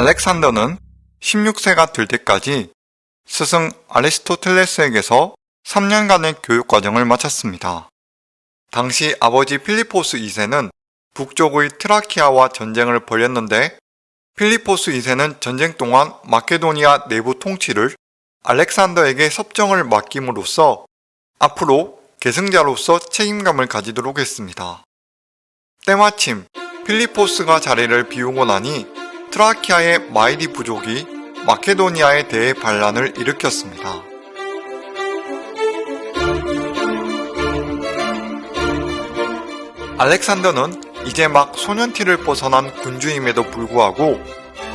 알렉산더는 16세가 될 때까지 스승 아리스토텔레스에게서 3년간의 교육과정을 마쳤습니다. 당시 아버지 필리포스 2세는 북쪽의 트라키아와 전쟁을 벌였는데 필리포스 2세는 전쟁 동안 마케도니아 내부 통치를 알렉산더에게 섭정을 맡김으로써 앞으로 계승자로서 책임감을 가지도록 했습니다. 때마침 필리포스가 자리를 비우고 나니 트라키아의 마이디 부족이 마케도니아에 대해 반란을 일으켰습니다. 알렉산더는 이제 막 소년티를 벗어난 군주임에도 불구하고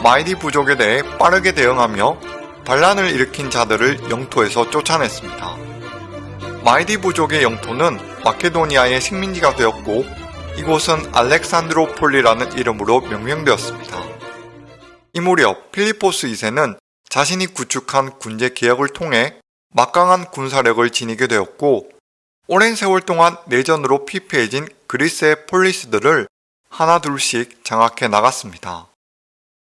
마이디 부족에 대해 빠르게 대응하며 반란을 일으킨 자들을 영토에서 쫓아냈습니다. 마이디 부족의 영토는 마케도니아의 식민지가 되었고 이곳은 알렉산드로폴리라는 이름으로 명명되었습니다. 이 무렵 필리포스 2세는 자신이 구축한 군제 개혁을 통해 막강한 군사력을 지니게 되었고 오랜 세월 동안 내전으로 피폐해진 그리스의 폴리스들을 하나둘씩 장악해 나갔습니다.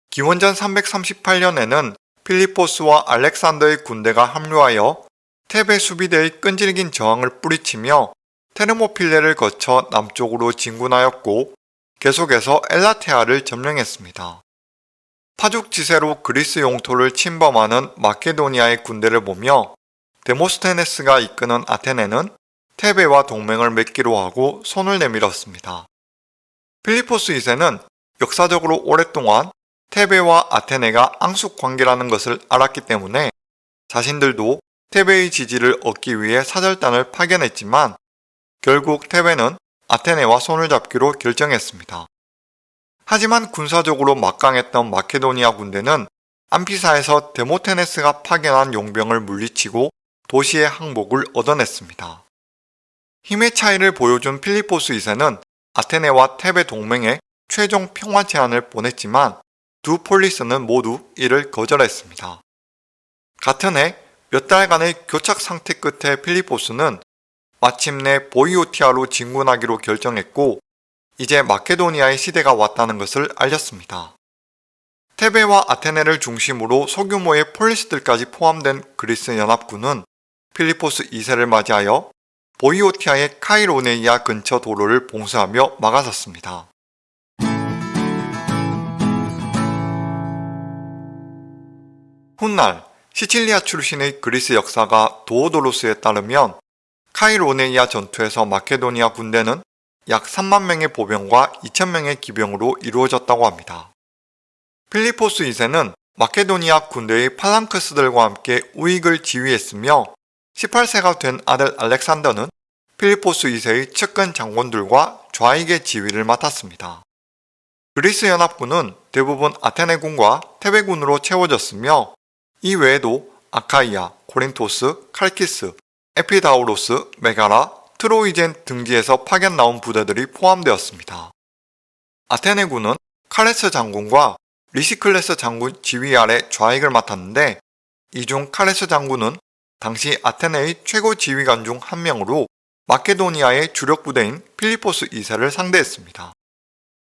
기원전 338년에는 필리포스와 알렉산더의 군대가 합류하여 테베 수비대의 끈질긴 저항을 뿌리치며 테르모필레를 거쳐 남쪽으로 진군하였고 계속해서 엘라테아를 점령했습니다. 파죽지세로 그리스 영토를 침범하는 마케도니아의 군대를 보며 데모스테네스가 이끄는 아테네는 테베와 동맹을 맺기로 하고 손을 내밀었습니다. 필리포스 2세는 역사적으로 오랫동안 테베와 아테네가 앙숙 관계라는 것을 알았기 때문에 자신들도 테베의 지지를 얻기 위해 사절단을 파견했지만 결국 테베는 아테네와 손을 잡기로 결정했습니다. 하지만 군사적으로 막강했던 마케도니아 군대는 암피사에서 데모테네스가 파견한 용병을 물리치고 도시의 항복을 얻어냈습니다. 힘의 차이를 보여준 필리포스 2세는 아테네와 테베 동맹에 최종 평화 제안을 보냈지만 두 폴리스는 모두 이를 거절했습니다. 같은 해 몇 달간의 교착 상태 끝에 필리포스는 마침내 보이오티아로 진군하기로 결정했고 이제 마케도니아의 시대가 왔다는 것을 알렸습니다. 테베와 아테네를 중심으로 소규모의 폴리스들까지 포함된 그리스 연합군은 필리포스 2세를 맞이하여 보이오티아의 카이로네이아 근처 도로를 봉쇄하며 막아섰습니다. 훗날 시칠리아 출신의 그리스 역사가 도오도로스에 따르면 카이로네이아 전투에서 마케도니아 군대는 약 3만 명의 보병과 2천 명의 기병으로 이루어졌다고 합니다. 필리포스 2세는 마케도니아 군대의 팔랑크스들과 함께 우익을 지휘했으며 18세가 된 아들 알렉산더는 필리포스 2세의 측근 장군들과 좌익의 지휘를 맡았습니다. 그리스 연합군은 대부분 아테네군과 테베군으로 채워졌으며 이 외에도 아카이아, 코린토스, 칼키스, 에피다우로스, 메가라, 트로이젠 등지에서 파견 나온 부대들이 포함되었습니다. 아테네군은 카레스 장군과 리시클레스 장군 지휘 아래 좌익을 맡았는데 이 중 카레스 장군은 당시 아테네의 최고 지휘관 중 한 명으로 마케도니아의 주력 부대인 필리포스 2세를 상대했습니다.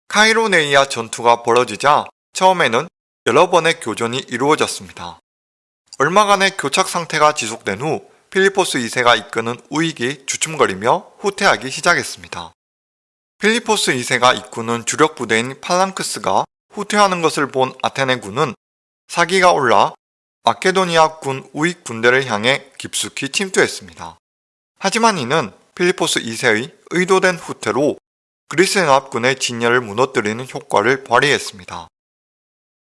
카이로네이아 전투가 벌어지자 처음에는 여러 번의 교전이 이루어졌습니다. 얼마간의 교착 상태가 지속된 후 필리포스 2세가 이끄는 우익이 주춤거리며 후퇴하기 시작했습니다. 필리포스 2세가 이끄는 주력 부대인 팔랑크스가 후퇴하는 것을 본 아테네 군은 사기가 올라 마케도니아 군 우익 군대를 향해 깊숙이 침투했습니다. 하지만 이는 필리포스 2세의 의도된 후퇴로 그리스 연합군의 진열을 무너뜨리는 효과를 발휘했습니다.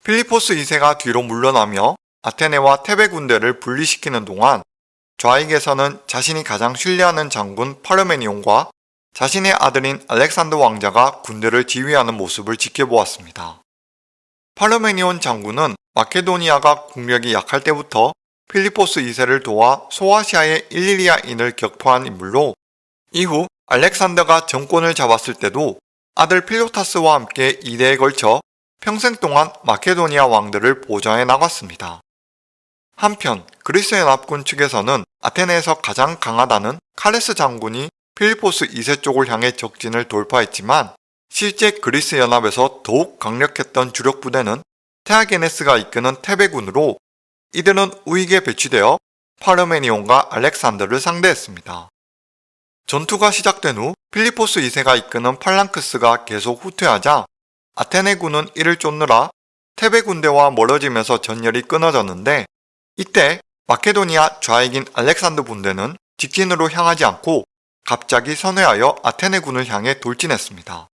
필리포스 2세가 뒤로 물러나며 아테네와 테베 군대를 분리시키는 동안 좌익에서는 자신이 가장 신뢰하는 장군 파르메니온과 자신의 아들인 알렉산더 왕자가 군대를 지휘하는 모습을 지켜보았습니다. 파르메니온 장군은 마케도니아가 국력이 약할 때부터 필리포스 2세를 도와 소아시아의 일리리아인을 격파한 인물로 이후 알렉산더가 정권을 잡았을 때도 아들 필로타스와 함께 2대에 걸쳐 평생 동안 마케도니아 왕들을 보좌해 나갔습니다. 한편 그리스 연합군 측에서는 아테네에서 가장 강하다는 카레스 장군이 필리포스 2세 쪽을 향해 적진을 돌파했지만 실제 그리스 연합에서 더욱 강력했던 주력 부대는 테아게네스가 이끄는 테베군으로 이들은 우익에 배치되어 파르메니온과 알렉산더를 상대했습니다. 전투가 시작된 후 필리포스 2세가 이끄는 팔랑크스가 계속 후퇴하자 아테네군은 이를 쫓느라 테베 군대와 멀어지면서 전열이 끊어졌는데 이때 마케도니아 좌익인 알렉산더 군대는 직진으로 향하지 않고 갑자기 선회하여 아테네군을 향해 돌진했습니다.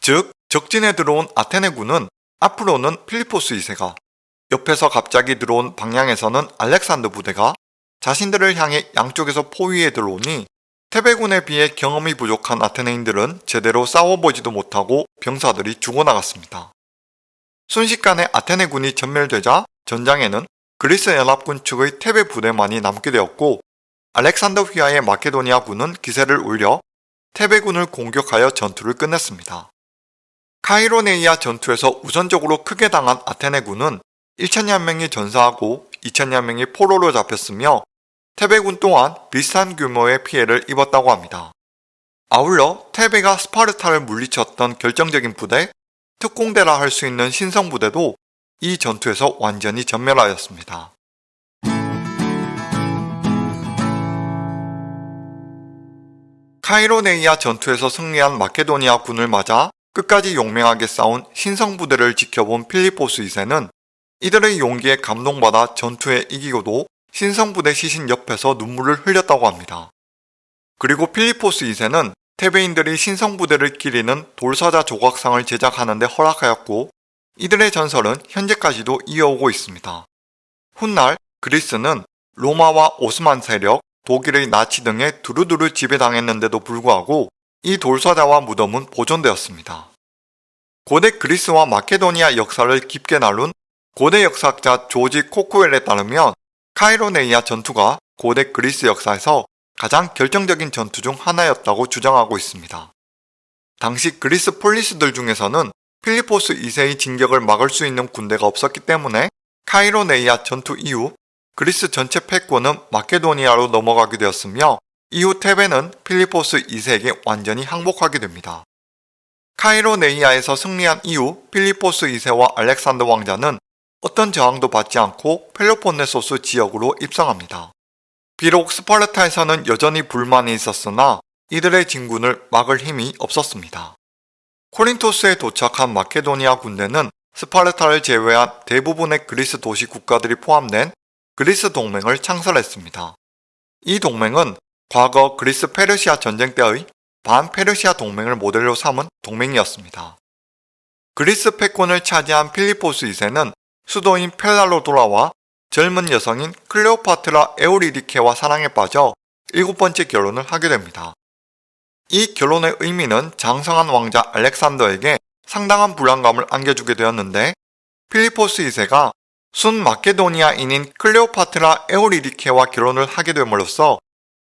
즉 적진에 들어온 아테네군은 앞으로는 필리포스 2세가 옆에서 갑자기 들어온 방향에서는 알렉산더 부대가 자신들을 향해 양쪽에서 포위해 들어오니 테베군에 비해 경험이 부족한 아테네인들은 제대로 싸워보지도 못하고 병사들이 죽어나갔습니다. 순식간에 아테네군이 전멸되자 전장에는 그리스 연합군 측의 테베 부대만이 남게 되었고 알렉산더 휘하의 마케도니아군은 기세를 올려 테베군을 공격하여 전투를 끝냈습니다. 카이로네이아 전투에서 우선적으로 크게 당한 아테네군은 1천여 명이 전사하고 2천여 명이 포로로 잡혔으며 테베군 또한 비슷한 규모의 피해를 입었다고 합니다. 아울러 테베가 스파르타를 물리쳤던 결정적인 부대, 특공대라 할 수 있는 신성부대도 이 전투에서 완전히 전멸하였습니다. 카이로네이아 전투에서 승리한 마케도니아 군을 맞아 끝까지 용맹하게 싸운 신성 부대를 지켜본 필리포스 2세는 이들의 용기에 감동받아 전투에 이기고도 신성 부대 시신 옆에서 눈물을 흘렸다고 합니다. 그리고 필리포스 2세는 테베인들이 신성 부대를 기리는 돌사자 조각상을 제작하는데 허락하였고 이들의 전설은 현재까지도 이어오고 있습니다. 훗날 그리스는 로마와 오스만 세력, 독일의 나치 등에 두루두루 지배당했는데도 불구하고 이 돌사자와 무덤은 보존되었습니다. 고대 그리스와 마케도니아 역사를 깊게 나눈 고대 역사학자 조지 코쿠엘에 따르면 카이로네이아 전투가 고대 그리스 역사에서 가장 결정적인 전투 중 하나였다고 주장하고 있습니다. 당시 그리스 폴리스들 중에서는 필리포스 2세의 진격을 막을 수 있는 군대가 없었기 때문에 카이로네이아 전투 이후 그리스 전체 패권은 마케도니아로 넘어가게 되었으며 이후 테베는 필리포스 2세에게 완전히 항복하게 됩니다. 카이로네이아에서 승리한 이후 필리포스 2세와 알렉산더 왕자는 어떤 저항도 받지 않고 펠로폰네소스 지역으로 입성합니다. 비록 스파르타에서는 여전히 불만이 있었으나 이들의 진군을 막을 힘이 없었습니다. 코린토스에 도착한 마케도니아 군대는 스파르타를 제외한 대부분의 그리스 도시 국가들이 포함된 그리스 동맹을 창설했습니다. 이 동맹은 과거 그리스 페르시아 전쟁 때의 반페르시아 동맹을 모델로 삼은 동맹이었습니다. 그리스 패권을 차지한 필리포스 2세는 수도인 펠라로 돌아와 젊은 여성인 클레오파트라 에우리디케와 사랑에 빠져 일곱 번째 결혼을 하게 됩니다. 이 결혼의 의미는 장성한 왕자 알렉산더에게 상당한 불안감을 안겨주게 되었는데 필리포스 2세가 순 마케도니아인인 클레오파트라 에오리디케와 결혼을 하게 됨으로써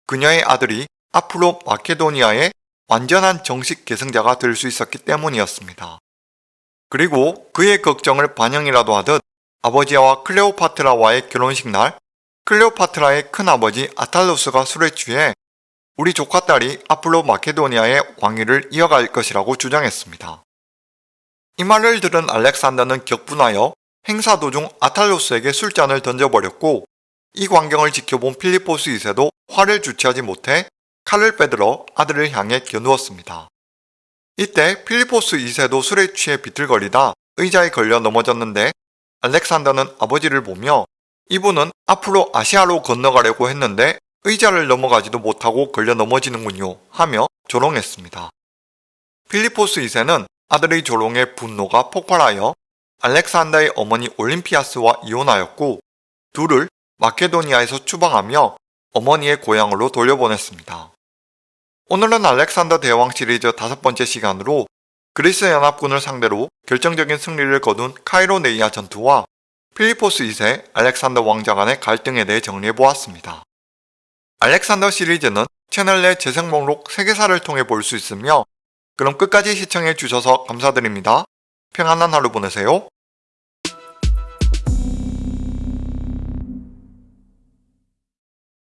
그녀의 아들이 앞으로 마케도니아의 완전한 정식 계승자가 될 수 있었기 때문이었습니다. 그리고 그의 걱정을 반영이라도 하듯 아버지와 클레오파트라와의 결혼식 날 클레오파트라의 큰아버지 아탈로스가 술에 취해 우리 조카 딸이 앞으로 마케도니아의 왕위를 이어갈 것이라고 주장했습니다. 이 말을 들은 알렉산더는 격분하여 행사 도중 아탈로스에게 술잔을 던져버렸고 이 광경을 지켜본 필리포스 2세도 화를 주체하지 못해 칼을 빼들어 아들을 향해 겨누었습니다. 이때 필리포스 2세도 술에 취해 비틀거리다 의자에 걸려 넘어졌는데 알렉산더는 아버지를 보며 이분은 앞으로 아시아로 건너가려고 했는데 의자를 넘어가지도 못하고 걸려 넘어지는군요 하며 조롱했습니다. 필리포스 2세는 아들의 조롱에 분노가 폭발하여 알렉산더의 어머니 올림피아스와 이혼하였고 둘을 마케도니아에서 추방하며 어머니의 고향으로 돌려보냈습니다. 오늘은 알렉산더 대왕 시리즈 다섯 번째 시간으로 그리스 연합군을 상대로 결정적인 승리를 거둔 카이로네이아 전투와 필리포스 2세 알렉산더 왕자 간의 갈등에 대해 정리해보았습니다. 알렉산더 시리즈는 채널 내 재생 목록 3개사를 통해 볼 수 있으며 그럼 끝까지 시청해 주셔서 감사드립니다. 평안한 하루 보내세요.